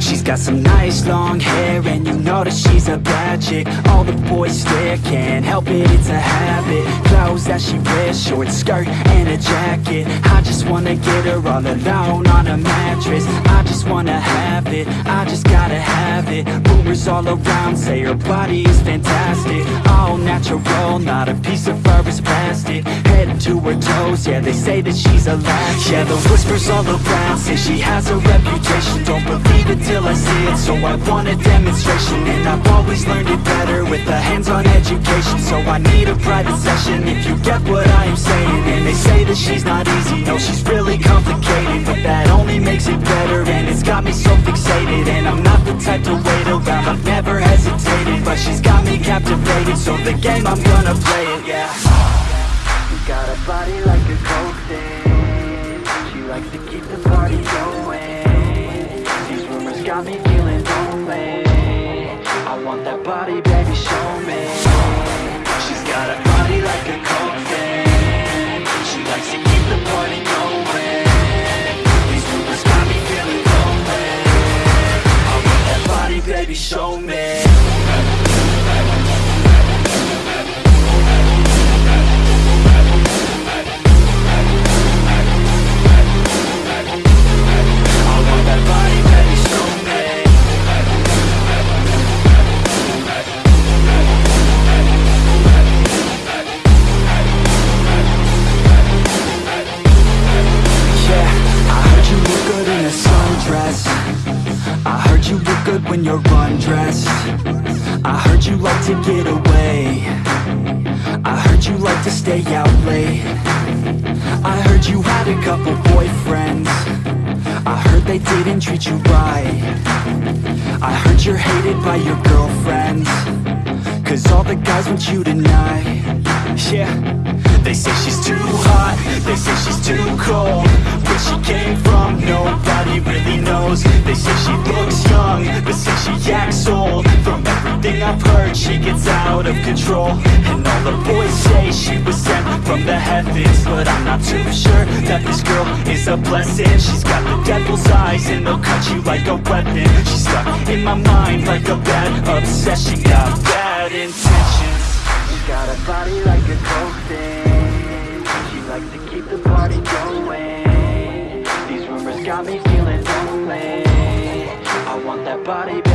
She's got some nice long hair and you know that she's a bad chick. All the boys stare, can't help it, it's a habit. Clothes that she wears, short skirt and a jacket. I just wanna get her all alone on a mattress. I just wanna have it, I just gotta have it. Rumors all around say her body is fantastic natural, not a piece of fur is plastic Head to her toes, yeah they say that she's a latch Yeah the whispers all around say she has a reputation. Don't believe it till I see it, so I want a demonstration. And I've always learned it better with a hands-on education. So I need a private session. If you get what I am saying. And they say that she's not easy, no she's really complicated. But that captivated, so the game I'm gonna play it, yeah. She got a body like a coke thing. She likes to keep the party going. These rumors got me feeling lonely. I want that body, baby, show me. She's got a body like a coke thing. She likes to keep the party going. These rumors got me feeling lonely. I want that body, baby, show me good when you're undressed. I heard you like to get away. I heard you like to stay out late. I heard you had a couple boyfriends. I heard they didn't treat you right. I heard you're hated by your girlfriends. Cause all the guys want you tonight. Yeah. They say she's too hot. They say she's too cold She gets out of control And all the boys say she was sent from the heavens. But I'm not too sure that this girl is a blessing. She's got the devil's eyes and they'll cut you like a weapon. She's stuck in my mind like a bad obsession. Got bad intentions. She got a body like a coke thing She likes to keep the party going. These rumors got me feeling lonely. I want that body